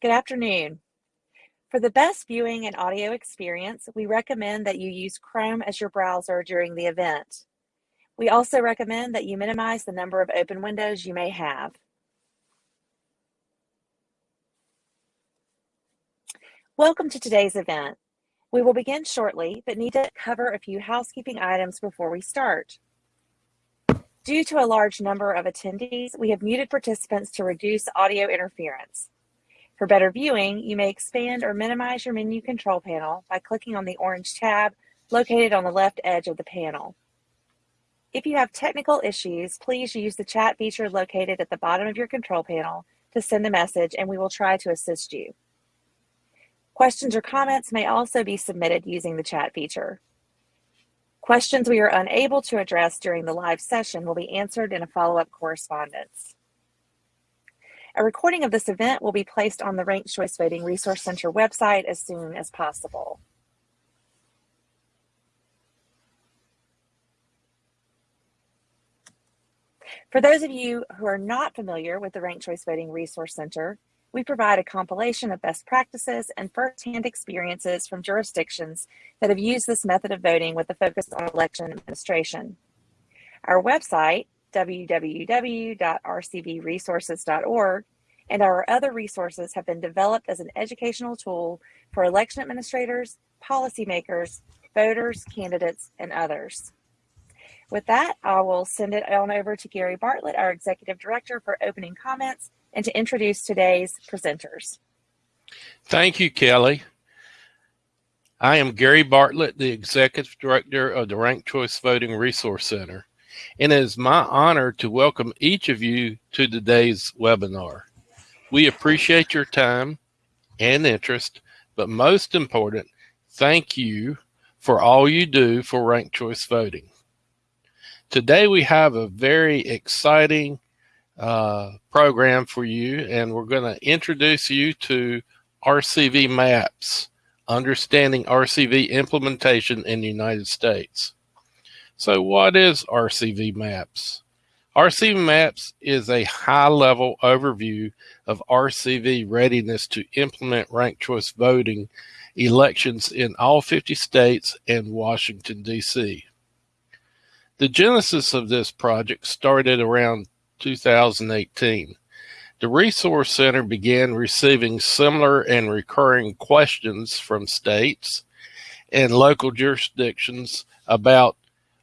Good afternoon. For the best viewing and audio experience, we recommend that you use Chrome as your browser during the event. We also recommend that you minimize the number of open windows you may have. Welcome to today's event. We will begin shortly, but need to cover a few housekeeping items before we start. Due to a large number of attendees, we have muted participants to reduce audio interference. For better viewing, you may expand or minimize your menu control panel by clicking on the orange tab located on the left edge of the panel. If you have technical issues, please use the chat feature located at the bottom of your control panel to send a message and we will try to assist you. Questions or comments may also be submitted using the chat feature. Questions we are unable to address during the live session will be answered in a follow-up correspondence. A recording of this event will be placed on the Ranked Choice Voting Resource Center website as soon as possible. For those of you who are not familiar with the Ranked Choice Voting Resource Center, we provide a compilation of best practices and firsthand experiences from jurisdictions that have used this method of voting with a focus on election administration. Our website, www.rcvresources.org, and our other resources have been developed as an educational tool for election administrators, policymakers, voters, candidates, and others. With that, I will send it on over to Gary Bartlett, our Executive Director, for opening comments and to introduce today's presenters. Thank you, Kelly. I am Gary Bartlett, the Executive Director of the Ranked Choice Voting Resource Center and it is my honor to welcome each of you to today's webinar. We appreciate your time and interest, but most important, thank you for all you do for ranked choice voting. Today we have a very exciting uh, program for you, and we're going to introduce you to RCV maps, understanding RCV implementation in the United States. So what is RCV Maps? RCV Maps is a high-level overview of RCV readiness to implement ranked choice voting elections in all 50 states and Washington, D.C. The genesis of this project started around 2018. The Resource Center began receiving similar and recurring questions from states and local jurisdictions about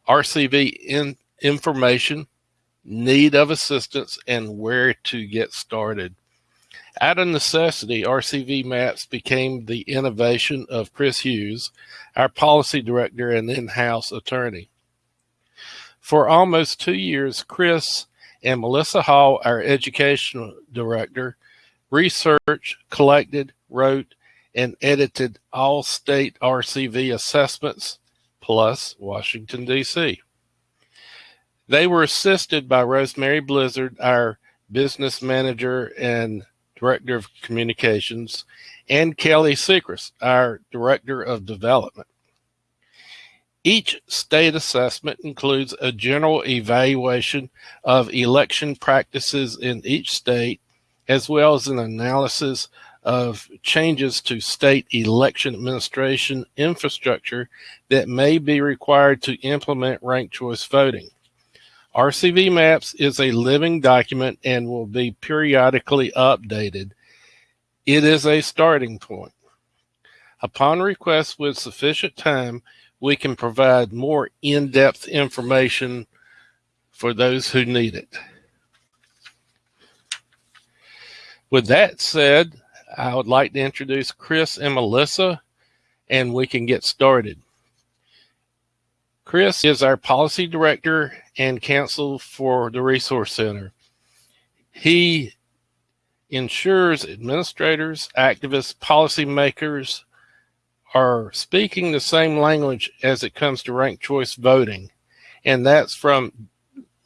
RCV in information, need of assistance, and where to get started. Out of necessity, RCV Maps became the innovation of Chris Hughes, our policy director and in-house attorney. For almost two years, Chris and Melissa Hall, our educational director, researched, collected, wrote, and edited all state RCV assessments, plus Washington, D.C. They were assisted by Rosemary Blizzard, our business manager and director of communications, and Kelly Sechrest, our director of development. Each state assessment includes a general evaluation of election practices in each state, as well as an analysis of changes to state election administration infrastructure that may be required to implement ranked choice voting. RCV Maps is a living document and will be periodically updated. It is a starting point. Upon request with sufficient time, we can provide more in-depth information for those who need it. With that said, I would like to introduce Chris and Melissa, and we can get started. Chris is our policy director and counsel for the Resource Center. He ensures administrators, activists, policymakers are speaking the same language as it comes to ranked choice voting, and that's from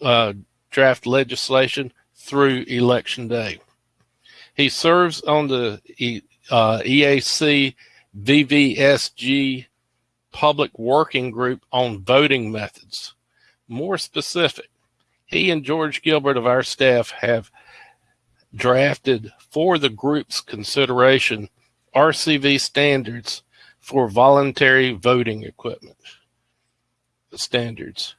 uh, draft legislation through election day. He serves on the uh, EAC VVSG Public Working Group on voting methods. More specific, he and George Gilbert of our staff have drafted for the group's consideration RCV standards for voluntary voting equipment standards.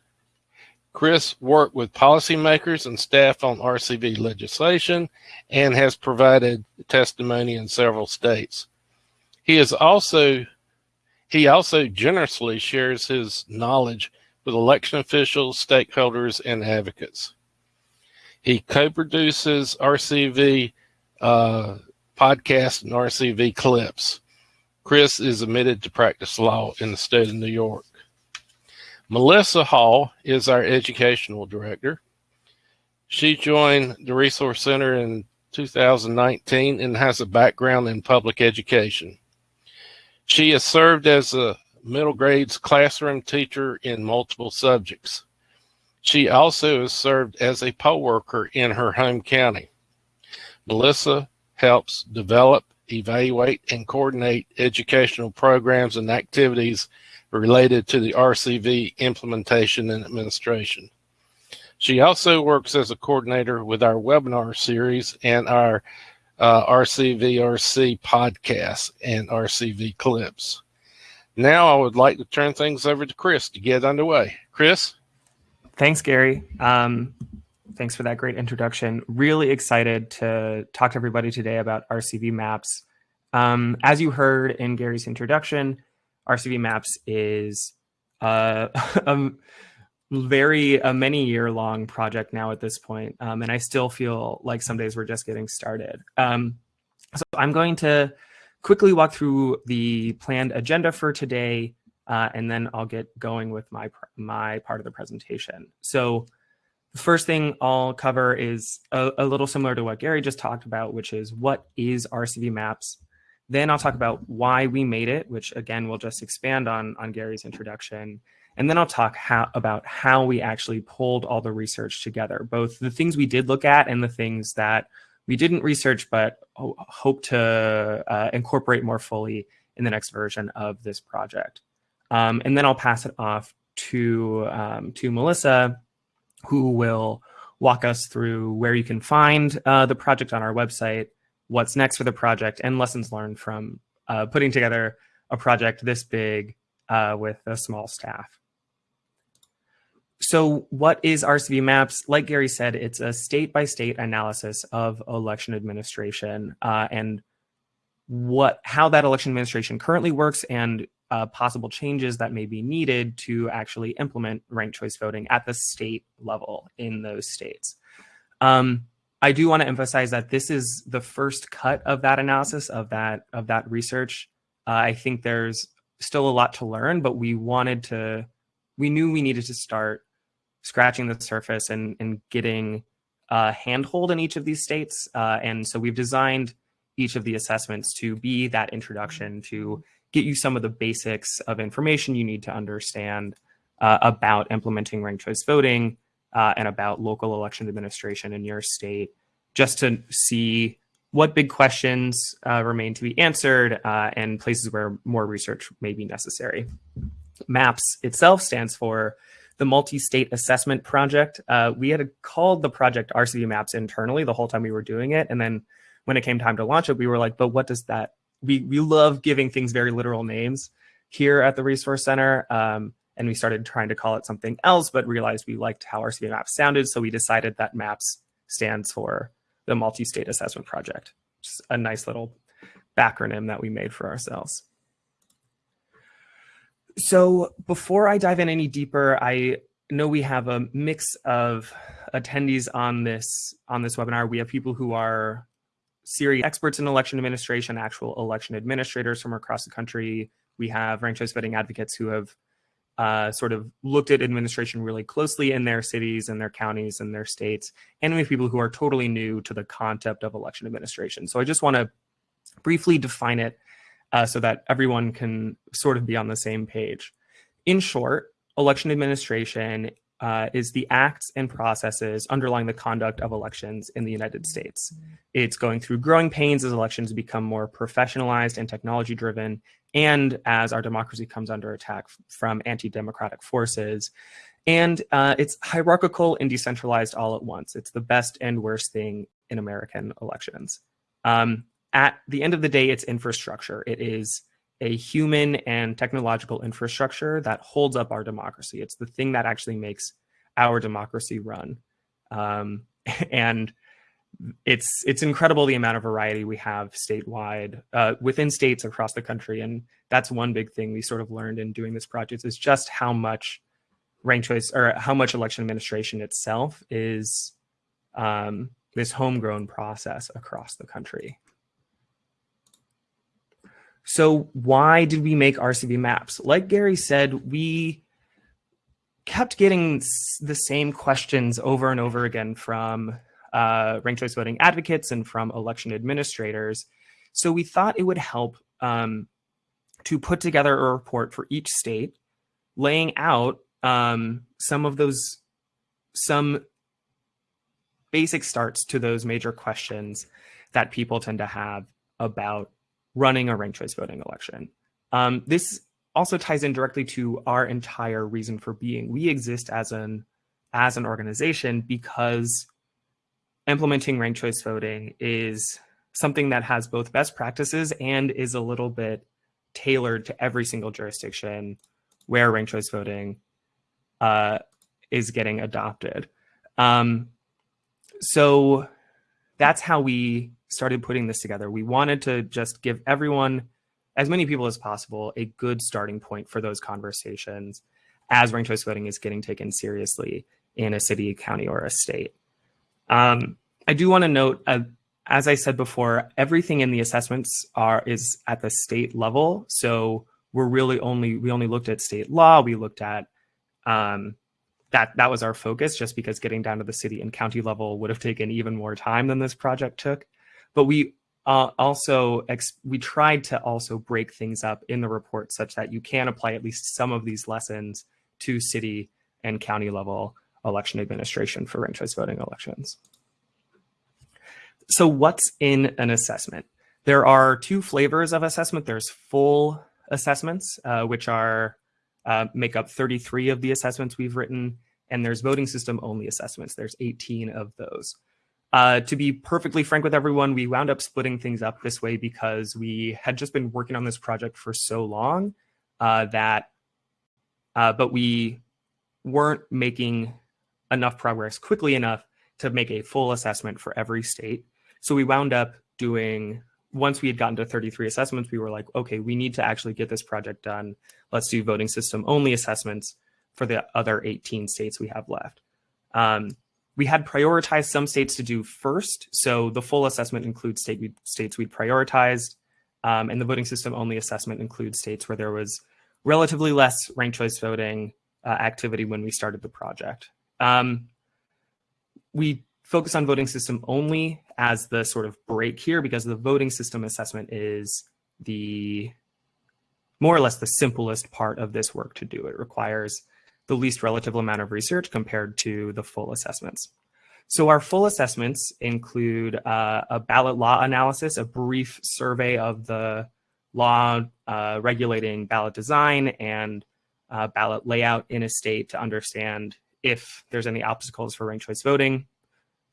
Chris worked with policymakers and staff on RCV legislation and has provided testimony in several states. He is also he also generously shares his knowledge with election officials, stakeholders, and advocates. He co-produces RCV uh, podcast and RCV clips. Chris is admitted to practice law in the state of New York. Melissa Hall is our educational director. She joined the Resource Center in 2019 and has a background in public education. She has served as a middle grades classroom teacher in multiple subjects. She also has served as a poll worker in her home county. Melissa helps develop, evaluate, and coordinate educational programs and activities related to the RCV implementation and administration. She also works as a coordinator with our webinar series and our uh, RCVRC podcast and RCV clips. Now I would like to turn things over to Chris to get underway. Chris? Thanks, Gary. Um, thanks for that great introduction. Really excited to talk to everybody today about RCV maps. Um, as you heard in Gary's introduction, RCV Maps is uh, a very a many year long project now at this point, um, and I still feel like some days we're just getting started. Um, so I'm going to quickly walk through the planned agenda for today, uh, and then I'll get going with my my part of the presentation. So the first thing I'll cover is a, a little similar to what Gary just talked about, which is what is RCV Maps? Then I'll talk about why we made it, which again, we'll just expand on, on Gary's introduction. And then I'll talk how, about how we actually pulled all the research together, both the things we did look at and the things that we didn't research, but hope to uh, incorporate more fully in the next version of this project. Um, and then I'll pass it off to, um, to Melissa, who will walk us through where you can find uh, the project on our website, what's next for the project and lessons learned from uh, putting together a project this big uh, with a small staff. So what is RCV Maps? Like Gary said, it's a state-by-state -state analysis of election administration uh, and what how that election administration currently works and uh, possible changes that may be needed to actually implement ranked choice voting at the state level in those states. Um, I do want to emphasize that this is the first cut of that analysis of that of that research. Uh, I think there's still a lot to learn, but we wanted to, we knew we needed to start scratching the surface and, and getting a handhold in each of these states. Uh, and so we've designed each of the assessments to be that introduction to get you some of the basics of information you need to understand uh, about implementing ranked choice voting, uh, and about local election administration in your state, just to see what big questions uh, remain to be answered uh, and places where more research may be necessary. MAPS itself stands for the Multi-State Assessment Project. Uh, we had called the project RCV Maps internally the whole time we were doing it. And then when it came time to launch it, we were like, but what does that, we, we love giving things very literal names here at the Resource Center. Um, and we started trying to call it something else, but realized we liked how RCV Maps sounded. So we decided that MAPS stands for the Multi-State Assessment Project. Just a nice little backronym that we made for ourselves. So before I dive in any deeper, I know we have a mix of attendees on this on this webinar. We have people who are serious experts in election administration, actual election administrators from across the country. We have ranked choice voting advocates who have uh, sort of looked at administration really closely in their cities and their counties and their states, and have people who are totally new to the concept of election administration. So I just want to briefly define it uh, so that everyone can sort of be on the same page. In short, election administration uh, is the acts and processes underlying the conduct of elections in the United States. It's going through growing pains as elections become more professionalized and technology driven, and as our democracy comes under attack from anti-democratic forces. And uh, it's hierarchical and decentralized all at once. It's the best and worst thing in American elections. Um, at the end of the day, it's infrastructure. It is a human and technological infrastructure that holds up our democracy. It's the thing that actually makes our democracy run. Um, and it's it's incredible the amount of variety we have statewide uh, within states across the country, and that's one big thing we sort of learned in doing this project is just how much ranked choice or how much election administration itself is um, this homegrown process across the country. So why did we make RCV maps? Like Gary said, we kept getting the same questions over and over again from uh, ranked choice voting advocates and from election administrators. So we thought it would help um, to put together a report for each state, laying out um, some of those, some basic starts to those major questions that people tend to have about running a ranked choice voting election. Um, this also ties in directly to our entire reason for being. We exist as an as an organization because implementing ranked choice voting is something that has both best practices and is a little bit tailored to every single jurisdiction where ranked choice voting uh, is getting adopted. Um, so that's how we started putting this together. We wanted to just give everyone, as many people as possible, a good starting point for those conversations as ranked choice voting is getting taken seriously in a city, county, or a state. Um, I do want to note, uh, as I said before, everything in the assessments are is at the state level. So we're really only we only looked at state law. We looked at um, that that was our focus, just because getting down to the city and county level would have taken even more time than this project took. But we uh, also we tried to also break things up in the report such that you can apply at least some of these lessons to city and county level election administration for ranked choice voting elections. So what's in an assessment? There are two flavors of assessment. There's full assessments, uh, which are uh, make up 33 of the assessments we've written, and there's voting system only assessments. There's 18 of those. Uh, to be perfectly frank with everyone, we wound up splitting things up this way because we had just been working on this project for so long uh, that, uh, but we weren't making enough progress quickly enough to make a full assessment for every state. So we wound up doing, once we had gotten to 33 assessments, we were like, okay, we need to actually get this project done. Let's do voting system only assessments for the other 18 states we have left. Um, we had prioritized some states to do first. So the full assessment includes state we, states we prioritized. Um, and the voting system only assessment includes states where there was relatively less ranked choice voting uh, activity when we started the project. Um, we focus on voting system only as the sort of break here because the voting system assessment is the more or less the simplest part of this work to do. It requires the least relative amount of research compared to the full assessments. So our full assessments include uh, a ballot law analysis, a brief survey of the law uh, regulating ballot design and uh, ballot layout in a state to understand if there's any obstacles for ranked choice voting,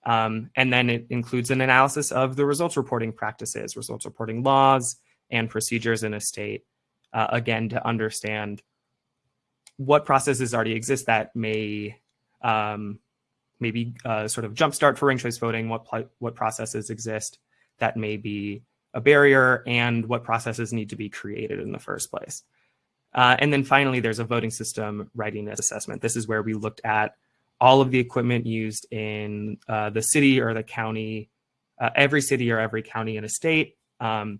um, and then it includes an analysis of the results reporting practices, results reporting laws, and procedures in a state, uh, again, to understand what processes already exist that may um, maybe uh, sort of jumpstart for ranked choice voting, what, what processes exist that may be a barrier, and what processes need to be created in the first place. Uh, and then finally, there's a voting system readiness assessment. This is where we looked at all of the equipment used in uh, the city or the county, uh, every city or every county in a state, um,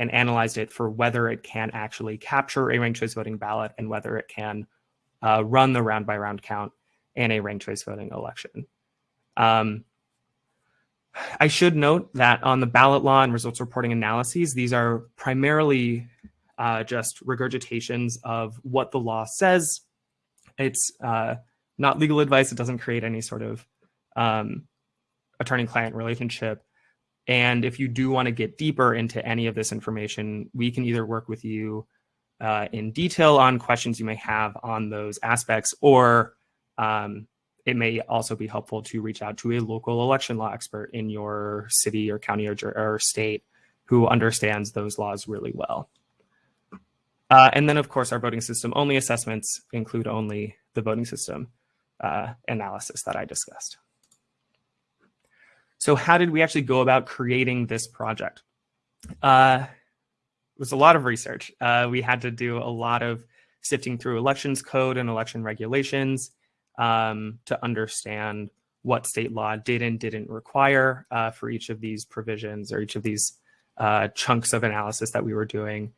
and analyzed it for whether it can actually capture a ranked choice voting ballot and whether it can uh, run the round by round count in a ranked choice voting election. Um, I should note that on the ballot law and results reporting analyses, these are primarily uh, just regurgitations of what the law says. It's uh, not legal advice. It doesn't create any sort of um, attorney-client relationship. And if you do want to get deeper into any of this information, we can either work with you uh, in detail on questions you may have on those aspects, or um, it may also be helpful to reach out to a local election law expert in your city or county or, or state who understands those laws really well. Uh, and then, of course, our voting system only assessments include only the voting system uh, analysis that I discussed. So how did we actually go about creating this project? Uh, it was a lot of research. Uh, we had to do a lot of sifting through elections code and election regulations um, to understand what state law did and didn't require uh, for each of these provisions or each of these uh, chunks of analysis that we were doing.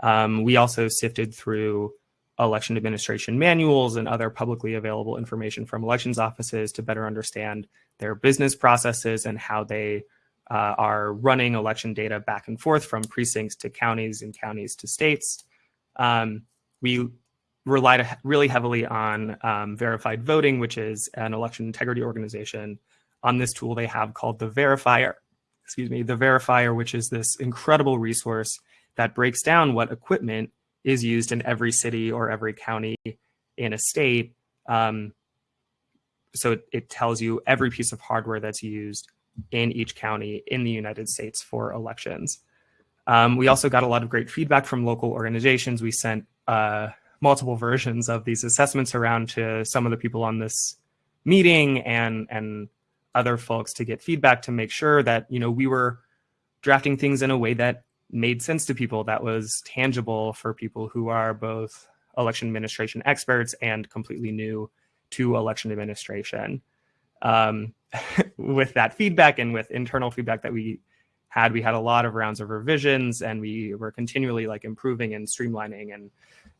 Um, we also sifted through election administration manuals and other publicly available information from elections offices to better understand their business processes and how they uh, are running election data back and forth from precincts to counties and counties to states. Um, we relied really heavily on um, verified voting, which is an election integrity organization. On this tool they have called the verifier, excuse me, the verifier, which is this incredible resource that breaks down what equipment is used in every city or every county in a state. Um, so it, it tells you every piece of hardware that's used in each county in the United States for elections. Um, we also got a lot of great feedback from local organizations. We sent uh, multiple versions of these assessments around to some of the people on this meeting and and other folks to get feedback to make sure that you know we were drafting things in a way that made sense to people that was tangible for people who are both election administration experts and completely new to election administration. Um, with that feedback and with internal feedback that we had, we had a lot of rounds of revisions and we were continually like improving and streamlining and,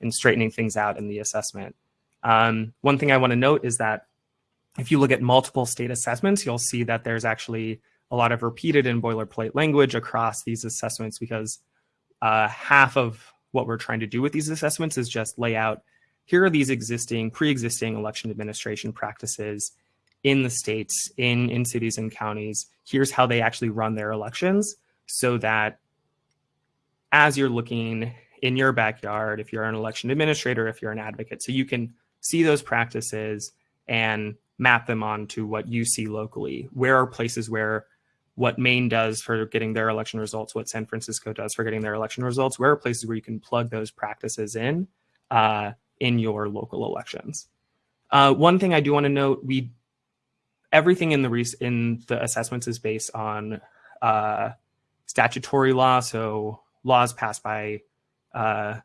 and straightening things out in the assessment. Um, one thing I want to note is that if you look at multiple state assessments, you'll see that there's actually a lot of repeated and boilerplate language across these assessments because uh, half of what we're trying to do with these assessments is just lay out here are these existing pre-existing election administration practices in the states in in cities and counties. Here's how they actually run their elections so that as you're looking in your backyard if you're an election administrator if you're an advocate so you can see those practices and map them onto what you see locally. Where are places where what Maine does for getting their election results, what San Francisco does for getting their election results. Where are places where you can plug those practices in uh, in your local elections? Uh, one thing I do want to note: we everything in the in the assessments is based on uh, statutory law, so laws passed by uh,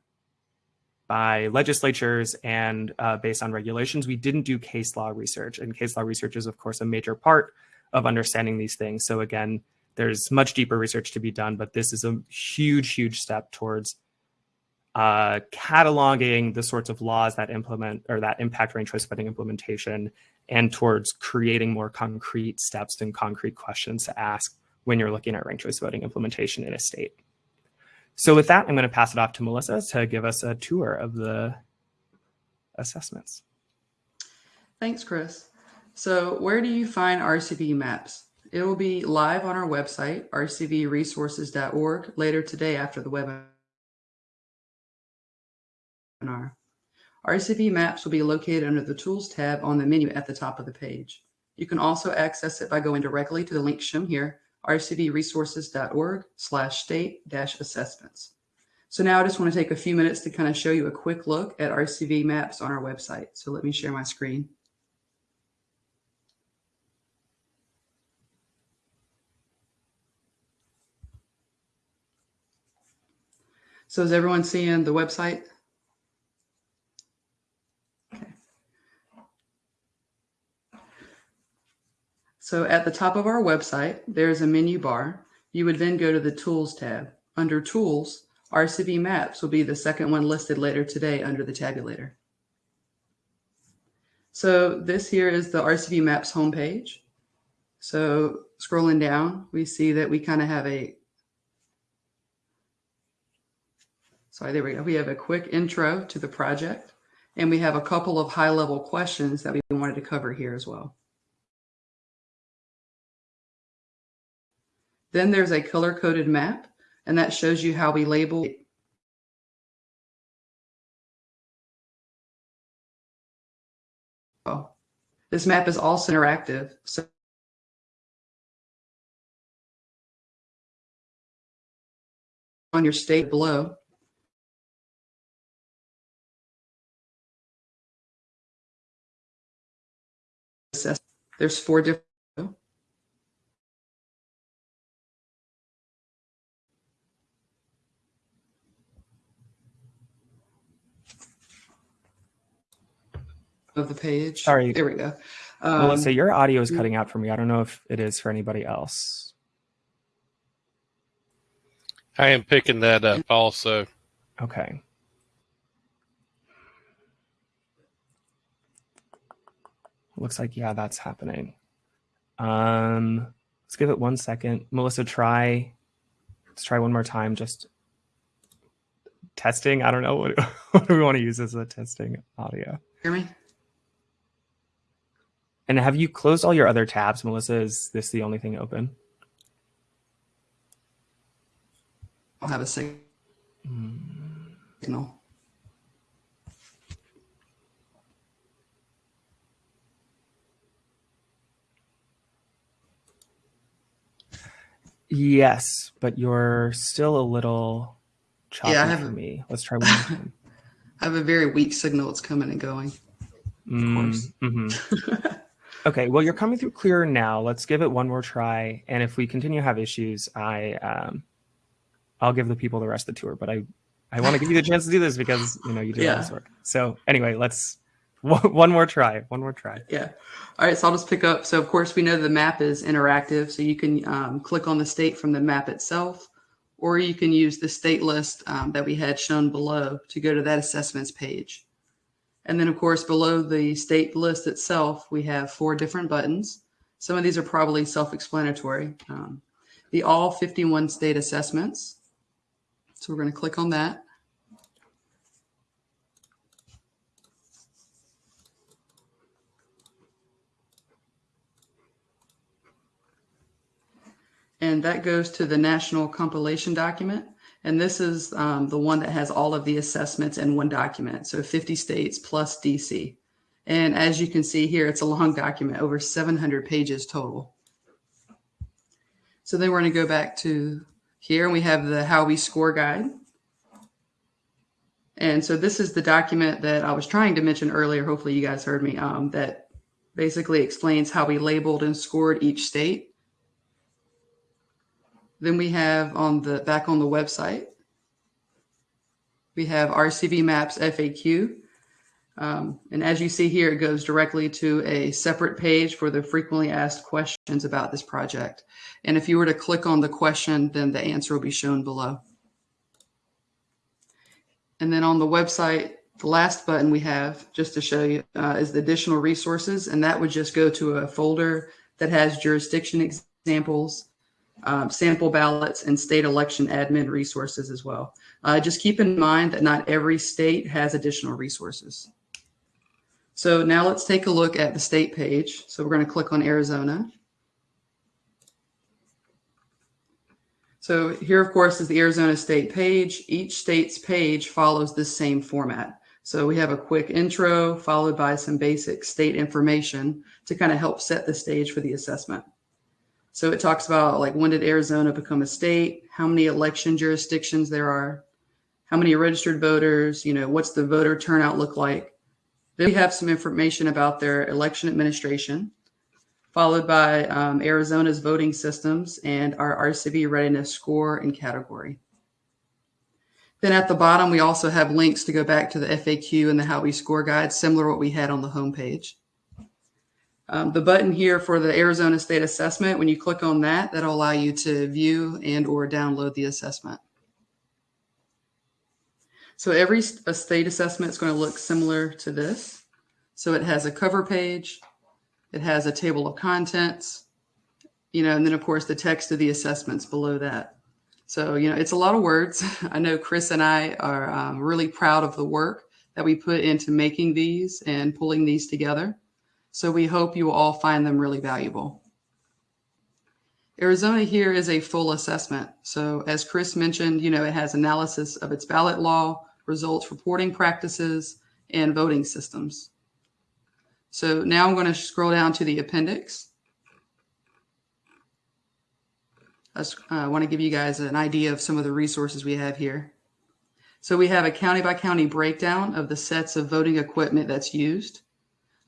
by legislatures and uh, based on regulations. We didn't do case law research, and case law research is, of course, a major part of understanding these things. So again, there's much deeper research to be done, but this is a huge, huge step towards uh, cataloging the sorts of laws that implement or that impact ranked choice voting implementation and towards creating more concrete steps and concrete questions to ask when you're looking at ranked choice voting implementation in a state. So with that, I'm going to pass it off to Melissa to give us a tour of the assessments. Thanks, Chris. So where do you find RCV maps? It will be live on our website, rcvresources.org, later today after the webinar. RCV maps will be located under the Tools tab on the menu at the top of the page. You can also access it by going directly to the link shown here, rcvresources.org slash state dash assessments. So now I just want to take a few minutes to kind of show you a quick look at RCV maps on our website. So let me share my screen. So is everyone seeing the website? Okay. So at the top of our website, there's a menu bar. You would then go to the Tools tab. Under Tools, RCV Maps will be the second one listed later today under the tabulator. So this here is the RCV Maps homepage. So scrolling down, we see that we kind of have a Sorry, there we go. We have a quick intro to the project, and we have a couple of high-level questions that we wanted to cover here as well. Then there's a color-coded map, and that shows you how we label. This map is also interactive. So on your state below, there's four different of the page. Sorry. There we go. Melissa, Um, your audio is cutting out for me. I don't know if it is for anybody else. I am picking that up also. Okay. Looks like yeah, that's happening. Um, let's give it one second. Melissa, try. Let's try one more time. Just testing. I don't know what, what do we want to use as a testing audio. hear me? And have you closed all your other tabs, Melissa? Is this the only thing open? I'll have a sig- signal. Yes, but you're still a little choppy Yeah, I have for a- me. Let's try one more time. I have a very weak signal. It's coming and going. Of course. Mm, mhm. Okay, well, you're coming through clearer now. Let's give it one more try, and if we continue to have issues, I um, I'll give the people the rest of the tour. But I I want to give you the chance to do this because you know you do all this work. So anyway, let's one more try. One more try. Yeah. All right. So I'll just pick up. So of course we know the map is interactive. So you can um, click on the state from the map itself, or you can use the state list um, that we had shown below to go to that assessments page. And then of course below the state list itself, we have four different buttons. Some of these are probably self-explanatory. Um, the all 51 state assessments. So we're going to click on that. And that goes to the national compilation document. And this is um, the one that has all of the assessments in one document. So 50 states plus DC. And as you can see here, it's a long document, over 700 pages total. So then we're going to go back to here and we have the how we score guide. And so this is the document that I was trying to mention earlier. Hopefully you guys heard me. Um, that basically explains how we labeled and scored each state. Then we have on the back on the website, we have RCV Maps FAQ. Um, and as you see here, it goes directly to a separate page for the frequently asked questions about this project. And if you were to click on the question, then the answer will be shown below. And then on the website, the last button we have, just to show you, uh, is the additional resources. And that would just go to a folder that has jurisdiction examples, um, sample ballots, and state election admin resources as well. Uh, just keep in mind that not every state has additional resources. So now let's take a look at the state page. So we're going to click on Arizona. So here, of course, is the Arizona state page. Each state's page follows the same format. So we have a quick intro followed by some basic state information to kind of help set the stage for the assessment. So it talks about like when did Arizona become a state, how many election jurisdictions there are, how many registered voters, you know, what's the voter turnout look like. Then we have some information about their election administration, followed by um, Arizona's voting systems and our RCV readiness score and category. Then at the bottom, we also have links to go back to the FAQ and the How We Score guide, similar to what we had on the homepage. Um, the button here for the Arizona State Assessment, when you click on that, that'll allow you to view and or download the assessment. So every state assessment is going to look similar to this. So it has a cover page, it has a table of contents, you know, and then of course the text of the assessments below that. So, you know, it's a lot of words. I know Chris and I are um, really proud of the work that we put into making these and pulling these together. So we hope you will all find them really valuable. Arizona here is a full assessment. So as Chris mentioned, you know, it has analysis of its ballot law, results reporting practices, and voting systems. So now I'm going to scroll down to the appendix. I uh, want to give you guys an idea of some of the resources we have here. So we have a county by county breakdown of the sets of voting equipment that's used.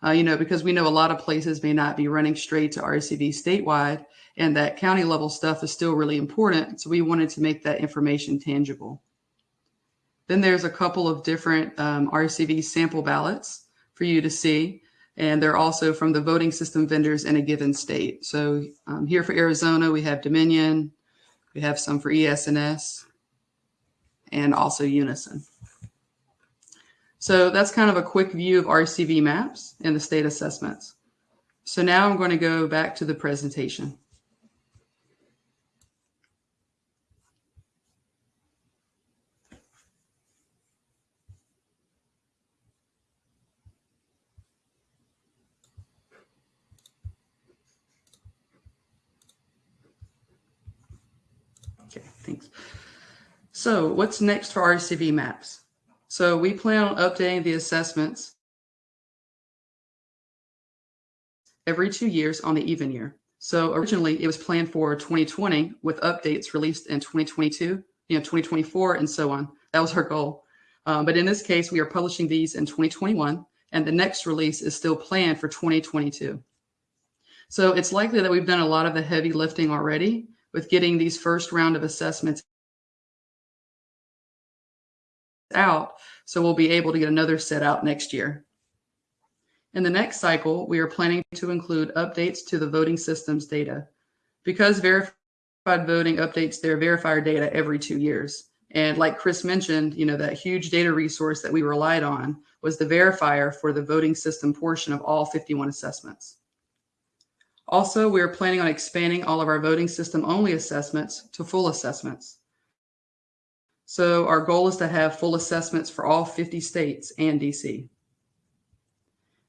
Uh, you know, because we know a lot of places may not be running straight to RCV statewide, and that county level stuff is still really important. So we wanted to make that information tangible. Then there's a couple of different um, RCV sample ballots for you to see. And they're also from the voting system vendors in a given state. So um, here for Arizona, we have Dominion, we have some for ES&S, and also Unisyn. So that's kind of a quick view of RCV maps and the state assessments. So now I'm going to go back to the presentation. Okay, thanks. So what's next for RCV maps? So we plan on updating the assessments every two years on the even year. So originally it was planned for 2020 with updates released in 2022, you know, 2024 and so on. That was her goal. Um, but in this case, we are publishing these in 2021 and the next release is still planned for 2022. So it's likely that we've done a lot of the heavy lifting already with getting these first round of assessments out. So we'll be able to get another set out next year. In the next cycle, we are planning to include updates to the voting systems data. Because verified voting updates their verifier data every two years. And like Chris mentioned, you know, that huge data resource that we relied on was the verifier for the voting system portion of all 51 assessments. Also, we are planning on expanding all of our voting system only assessments to full assessments. So our goal is to have full assessments for all 50 states and DC.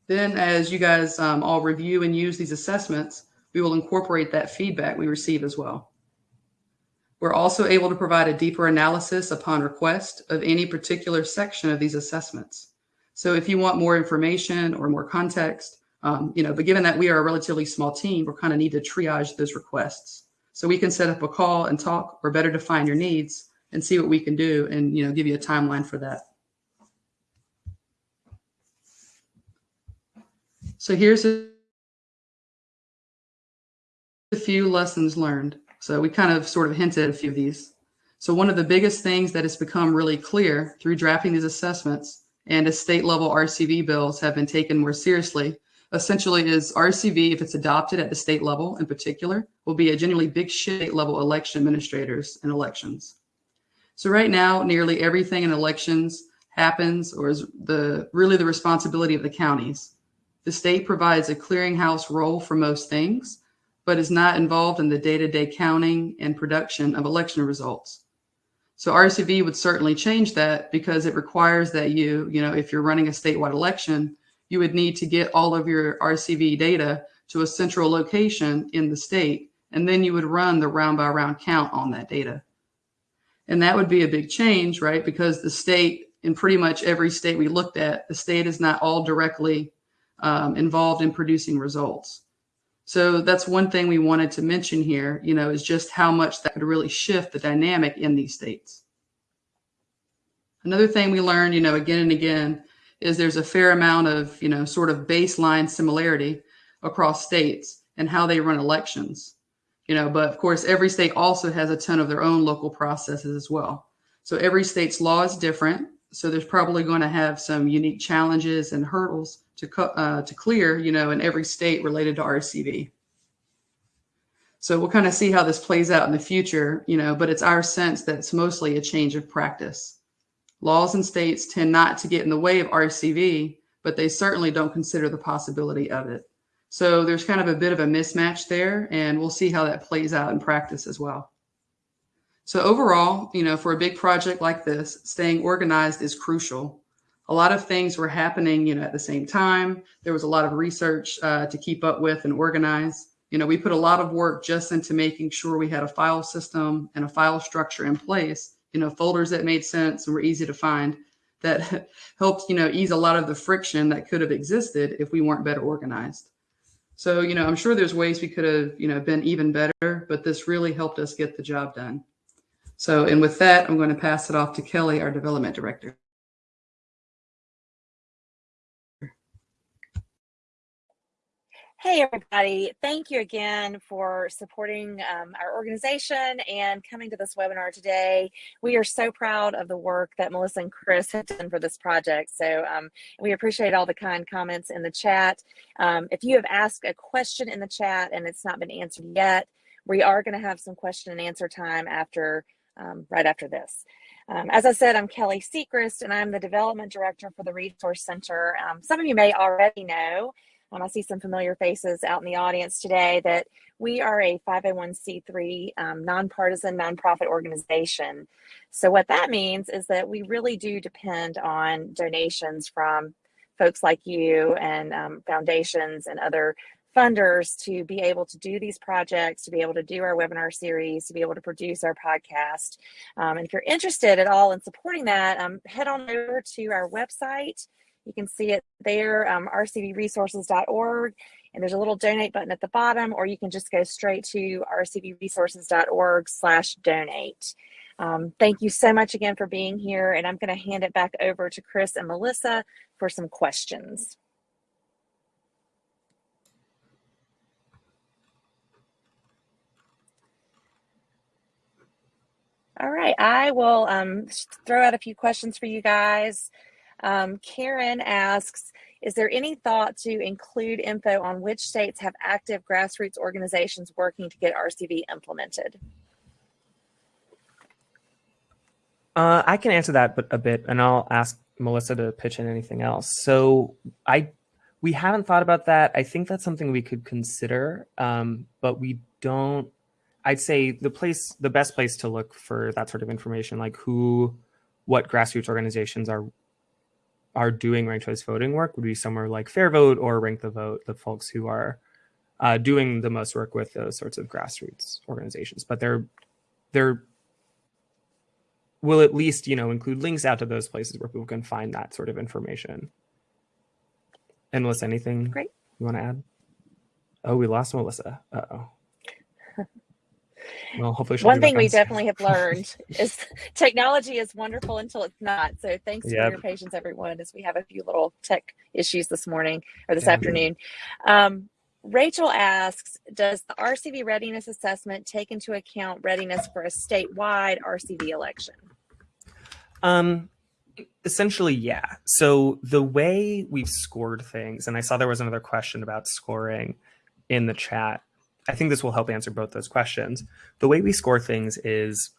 Then as you guys um, all review and use these assessments, we will incorporate that feedback we receive as well. We're also able to provide a deeper analysis upon request of any particular section of these assessments. So if you want more information or more context, um, you know, but given that we are a relatively small team, we're kind of need to triage those requests. So we can set up a call and talk or better define your needs and see what we can do and, you know, give you a timeline for that. So here's a, few lessons learned. So we kind of sort of hinted a few of these. So one of the biggest things that has become really clear through drafting these assessments and as state level RCV bills have been taken more seriously essentially is RCV, if it's adopted at the state level in particular, will be a genuinely big state level election administrators and elections. So right now, nearly everything in elections happens or is the really the responsibility of the counties. The state provides a clearinghouse role for most things, but is not involved in the day-to-day -day counting and production of election results. So RCV would certainly change that because it requires that you, you know, if you're running a statewide election, you would need to get all of your RCV data to a central location in the state, and then you would run the round by round count on that data. And that would be a big change, right? Because the state, in pretty much every state we looked at, the state is not all directly um, involved in producing results. So that's one thing we wanted to mention here, you know, is just how much that could really shift the dynamic in these states. Another thing we learned, you know, again and again, is there's a fair amount of, you know, sort of baseline similarity across states and how they run elections. You know, but of course, every state also has a ton of their own local processes as well. So every state's law is different. So there's probably going to have some unique challenges and hurdles to, uh, to clear, you know, in every state related to RCV. So we'll kind of see how this plays out in the future, you know, but it's our sense that it's mostly a change of practice. Laws and states tend not to get in the way of RCV, but they certainly don't consider the possibility of it. So there's kind of a bit of a mismatch there, and we'll see how that plays out in practice as well. So overall, you know, for a big project like this, staying organized is crucial. A lot of things were happening, you know, at the same time. There was a lot of research uh, to keep up with and organize. You know, we put a lot of work just into making sure we had a file system and a file structure in place you know, folders that made sense and were easy to find. that helped, you know, ease a lot of the friction that could have existed if we weren't better organized. So, you know, I'm sure there's ways we could have, you know, been even better, but this really helped us get the job done. So, and with that, I'm going to pass it off to Kelly, our development director. Hey, everybody. Thank you again for supporting um, our organization and coming to this webinar today. We are so proud of the work that Melissa and Chris have done for this project. So um, we appreciate all the kind comments in the chat. Um, if you have asked a question in the chat and it's not been answered yet, we are going to have some question and answer time after um, right after this. Um, as I said, I'm Kelly Sechrist, and I'm the Development Director for the Resource Center. Um, some of you may already know um, I see some familiar faces out in the audience today that we are a 501c3 um, nonpartisan nonprofit organization. So what that means is that we really do depend on donations from folks like you and um, foundations and other funders to be able to do these projects, to be able to do our webinar series, to be able to produce our podcast. Um, and if you're interested at all in supporting that, um, head on over to our website, you can see it there, um, rcvresources.org, and there's a little donate button at the bottom, or you can just go straight to rcvresources.org slash donate. Um, thank you so much again for being here, and I'm going to hand it back over to Chris and Melissa for some questions. All right, I will um, throw out a few questions for you guys. Um, Karen asks, is there any thought to include info on which states have active grassroots organizations working to get RCV implemented? Uh, I can answer that but a bit, and I'll ask Melissa to pitch in anything else. So I, we haven't thought about that. I think that's something we could consider, um, but we don't. I'd say the place, the best place to look for that sort of information, like who, what grassroots organizations are are doing ranked choice voting work would be somewhere like FairVote or Rank the Vote, the folks who are uh, doing the most work with those sorts of grassroots organizations. But they're they're will at least you know include links out to those places where people can find that sort of information. And Melissa, anything Great. you want to add? Oh, we lost Melissa. Uh oh. Well, hopefully, one thing we definitely have learned is technology is wonderful until it's not. So thanks yep. for your patience, everyone, as we have a few little tech issues this morning or this yeah. afternoon. Um, Rachel asks, does the RCV readiness assessment take into account readiness for a statewide RCV election? Um, essentially, yeah. So the way we've scored things, and I saw there was another question about scoring in the chat. I think this will help answer both those questions. The way we score things is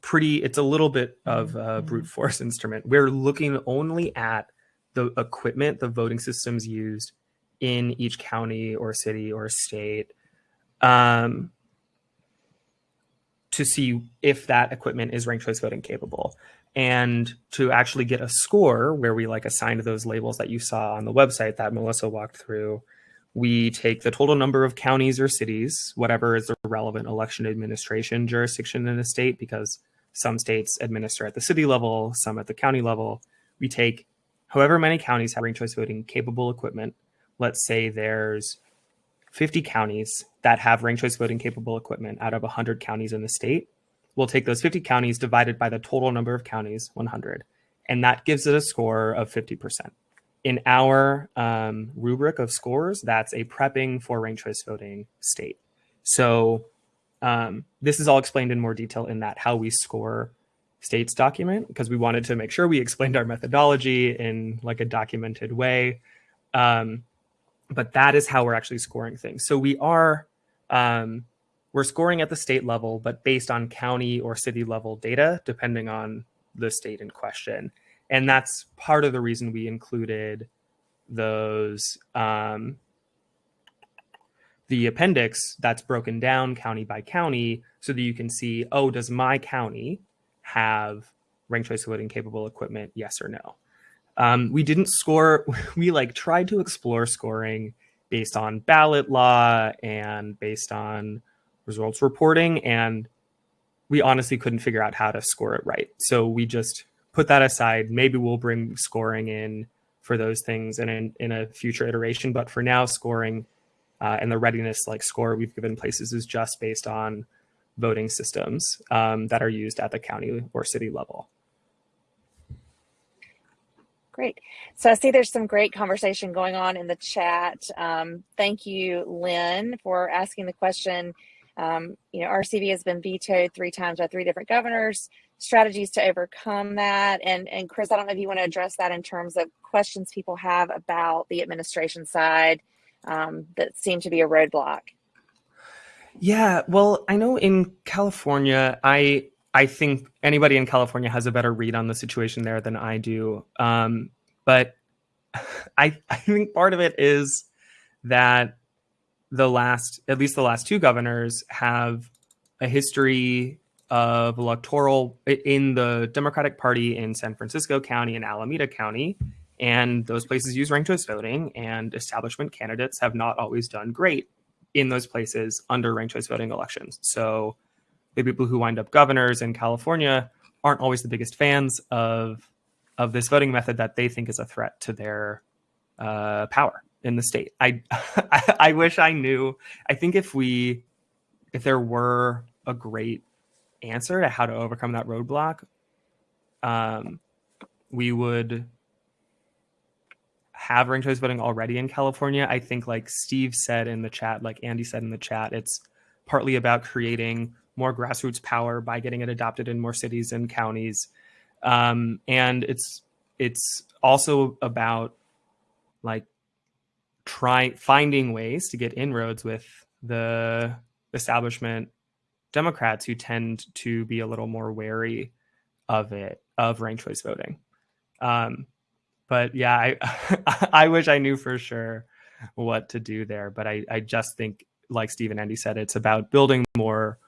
pretty, it's a little bit of a brute force instrument. We're looking only at the equipment, the voting systems used in each county or city or state um, to see if that equipment is ranked choice voting capable. And to actually get a score where we like assigned those labels that you saw on the website that Melissa walked through, we take the total number of counties or cities, whatever is the relevant election administration jurisdiction in a state, because some states administer at the city level, some at the county level. We take however many counties have ranked choice voting capable equipment. Let's say there's 50 counties that have ranked choice voting capable equipment out of 100 counties in the state. We'll take those 50 counties divided by the total number of counties, 100, and that gives it a score of 50% in our um, rubric of scores, that's a prepping for ranked choice voting state. So um, this is all explained in more detail in that how we score states document because we wanted to make sure we explained our methodology in like a documented way. Um, but that is how we're actually scoring things. So we are um, we're scoring at the state level, but based on county or city level data, depending on the state in question and that's part of the reason we included those um, the appendix that's broken down county by county so that you can see oh does my county have ranked choice voting capable equipment? Yes or no. Um, we didn't score we like tried to explore scoring based on ballot law and based on results reporting and we honestly couldn't figure out how to score it right. So we just put that aside. Maybe we'll bring scoring in for those things and in, in a future iteration. But for now, scoring uh, and the readiness like score we've given places is just based on voting systems um, that are used at the county or city level. Great. So I see there's some great conversation going on in the chat. Um, thank you, Lynn, for asking the question. Um, you know, RCV has been vetoed three times by three different governors. Strategies to overcome that. And, and Chris, I don't know if you want to address that in terms of questions people have about the administration side um, that seem to be a roadblock. Yeah, well, I know in California, I I think anybody in California has a better read on the situation there than I do. Um, but I I think part of it is that the last, at least the last two governors, have a history of electoral in the Democratic Party in San Francisco County and Alameda County. And those places use ranked choice voting, and establishment candidates have not always done great in those places under ranked choice voting elections. So the people who wind up governors in California aren't always the biggest fans of of this voting method that they think is a threat to their uh, power in the state. I, I I wish I knew. I think if we if there were a great answer to how to overcome that roadblock, um, we would have ranked choice voting already in California. I think, like Steve said in the chat, like Andy said in the chat, it's partly about creating more grassroots power by getting it adopted in more cities and counties, um, and it's it's also about like try finding ways to get inroads with the establishment Democrats who tend to be a little more wary of it of ranked choice voting. Um, but yeah, I I wish I knew for sure what to do there. But I, I just think, like Steve and Andy said, it's about building more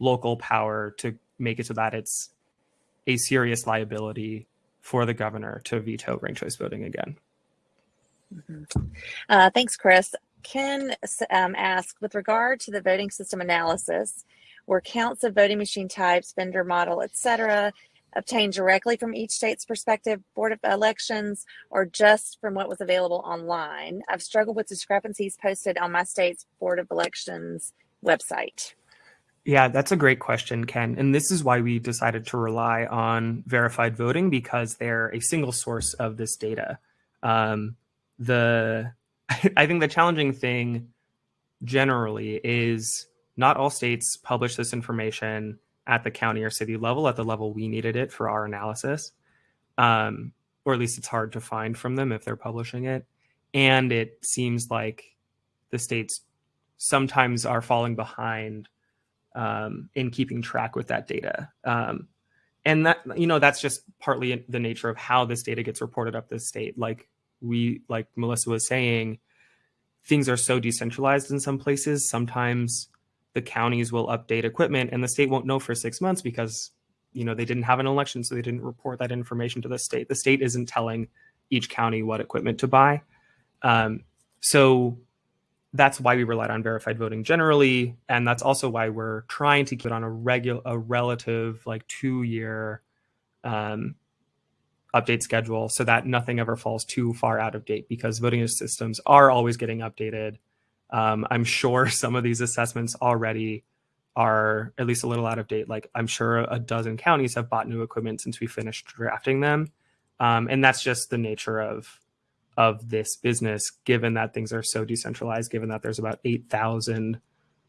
local power to make it so that it's a serious liability for the governor to veto ranked choice voting again. Mm-hmm. Uh, thanks, Chris. Ken um, asked, with regard to the voting system analysis, were counts of voting machine types, vendor model, etc., obtained directly from each state's prospective board of elections or just from what was available online? I've struggled with discrepancies posted on my state's board of elections website. Yeah, that's a great question, Ken. And this is why we decided to rely on verified voting because they're a single source of this data. Um, the I think the challenging thing generally is not all states publish this information at the county or city level at the level we needed it for our analysis. Um, or at least it's hard to find from them if they're publishing it. And it seems like the states sometimes are falling behind um, in keeping track with that data. Um, and that, you know, that's just partly the nature of how this data gets reported up the state. Like we, like Melissa was saying, things are so decentralized in some places. Sometimes the counties will update equipment and the state won't know for six months because you know they didn't have an election so they didn't report that information to the state. The state isn't telling each county what equipment to buy. Um, so that's why we relied on verified voting generally and that's also why we're trying to keep it on a regular a relative like two year um, update schedule so that nothing ever falls too far out of date because voting systems are always getting updated um, I'm sure some of these assessments already are at least a little out of date. Like I'm sure a dozen counties have bought new equipment since we finished drafting them. Um, and that's just the nature of of this business, given that things are so decentralized, given that there's about 8,000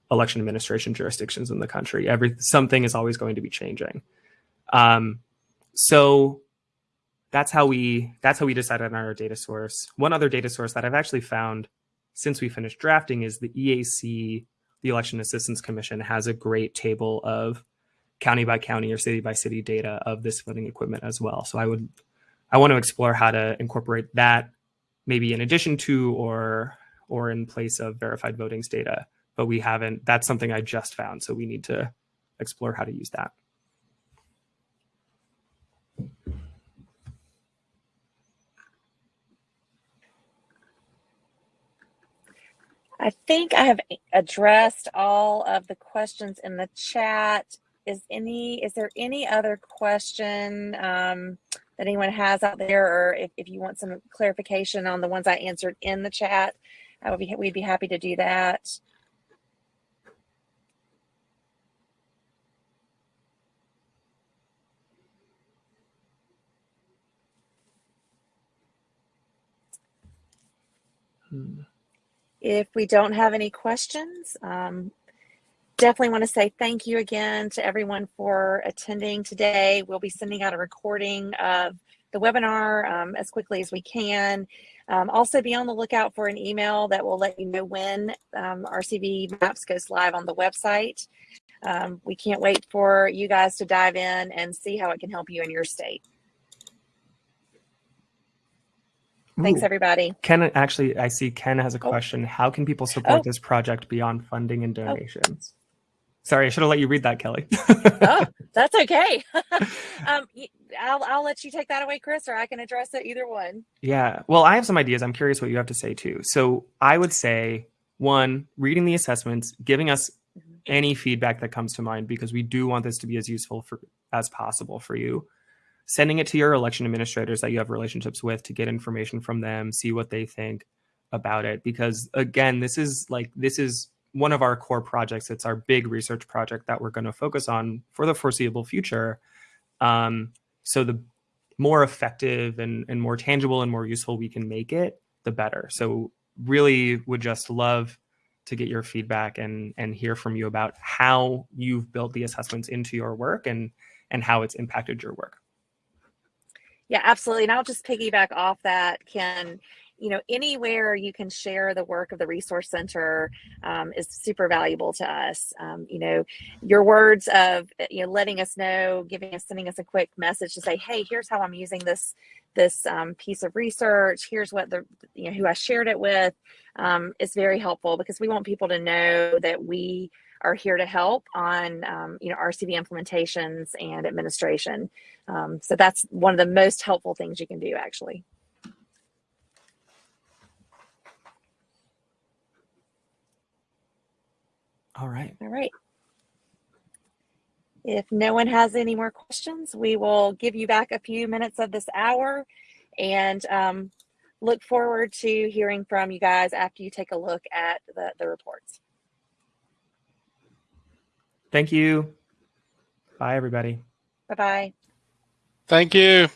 election administration jurisdictions in the country. Every something is always going to be changing. Um, so that's how we that's how we decided on our data source. One other data source that I've actually found since we finished drafting is the EAC, the Election Assistance Commission, has a great table of county by county or city by city data of this voting equipment as well. So I would, I want to explore how to incorporate that maybe in addition to or or in place of verified votings data. But we haven't, that's something I just found. So we need to explore how to use that. I think I have addressed all of the questions in the chat. Is any is there any other question um, that anyone has out there, or if, if you want some clarification on the ones I answered in the chat, I would be, we'd be happy to do that. Hmm. If we don't have any questions, um, definitely want to say thank you again to everyone for attending today. We'll be sending out a recording of the webinar um, as quickly as we can. Um, also be on the lookout for an email that will let you know when um, RCV Maps goes live on the website. Um, we can't wait for you guys to dive in and see how it can help you in your state. Thanks, everybody. Ken, actually, I see Ken has a Oh. question. How can people support Oh. this project beyond funding and donations? Sorry, I should have let you read that, Kelly. oh, that's okay. um, I'll, I'll let you take that away, Chris, or I can address it either one. Yeah. Well, I have some ideas. I'm curious what you have to say too. So I would say one, reading the assessments, giving us Mhm. any feedback that comes to mind because we do want this to be as useful for as possible for you. Sending it to your election administrators that you have relationships with to get information from them, see what they think about it. Because again, this is like this is one of our core projects. It's our big research project that we're going to focus on for the foreseeable future. Um, so the more effective and, and more tangible and more useful we can make it, the better. So really would just love to get your feedback and and hear from you about how you've built the assessments into your work and and how it's impacted your work. Yeah, absolutely. And I'll just piggyback off that, Ken. You know, anywhere you can share the work of the Resource Center um, is super valuable to us. Um, you know, your words of you know letting us know, giving us, sending us a quick message to say, "Hey, here's how I'm using this this um, piece of research. Here's what the you know who I shared it with." Um, is very helpful because we want people to know that we are here to help on um, you know RCV implementations and administration. Um, so that's one of the most helpful things you can do, actually. All right. All right. If no one has any more questions, we will give you back a few minutes of this hour and um, look forward to hearing from you guys after you take a look at the, the reports. Thank you. Bye everybody. Bye bye. Thank you.